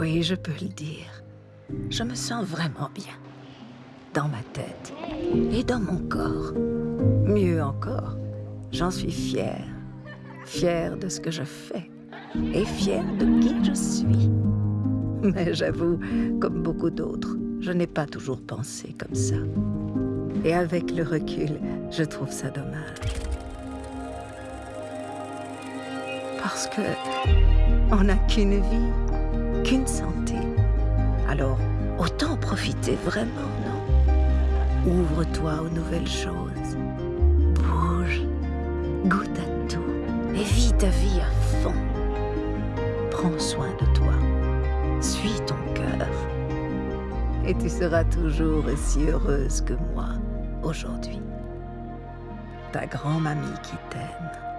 Oui, je peux le dire. Je me sens vraiment bien. Dans ma tête et dans mon corps. Mieux encore, j'en suis fière. Fière de ce que je fais et fière de qui je suis. Mais j'avoue, comme beaucoup d'autres, je n'ai pas toujours pensé comme ça. Et avec le recul, je trouve ça dommage. Parce que on n'a qu'une vie, qu'une santé. Alors, autant profiter vraiment, non? Ouvre-toi aux nouvelles choses. Bouge, goûte à tout et vis ta vie à fond. Prends soin de toi. Suis ton cœur. Et tu seras toujours aussi heureuse que moi aujourd'hui. Ta grand-mamie qui t'aime.